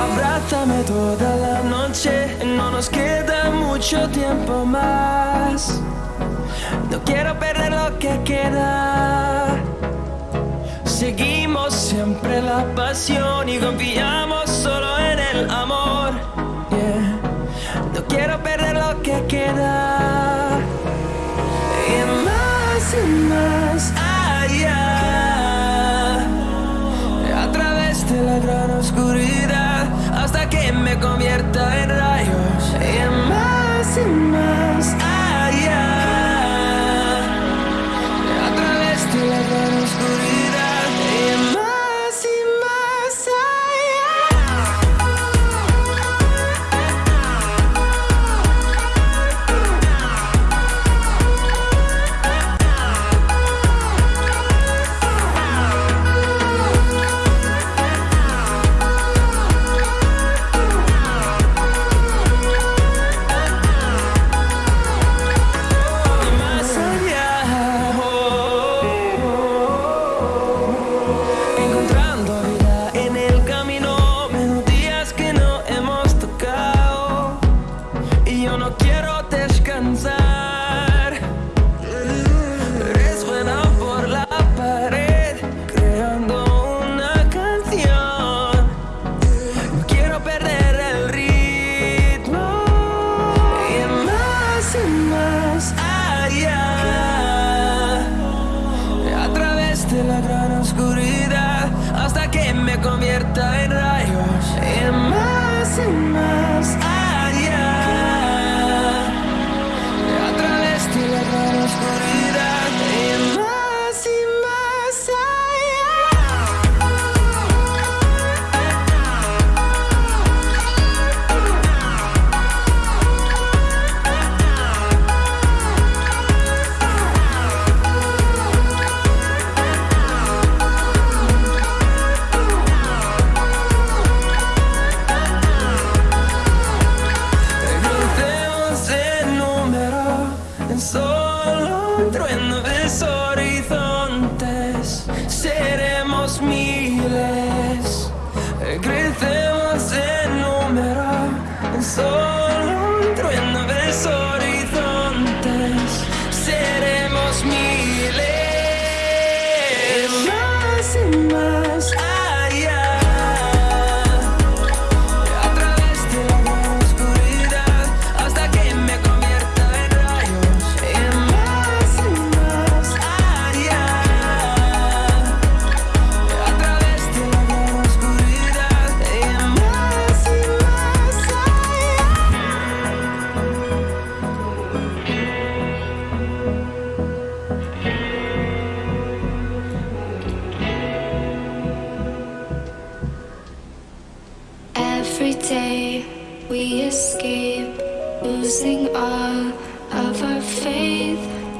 Abrázame toda la noche, no nos queda mucho tiempo más. No quiero perder lo que queda. Seguimos siempre la pasión y confiamos solo en el amor. Queda. Y más y más allá. A través de la gran oscuridad hasta que me convierta en rayos. Y más y más allá. A través de la gran oscuridad trueno de horizontes. Seremos miles. Every day we escape, losing all of our faith.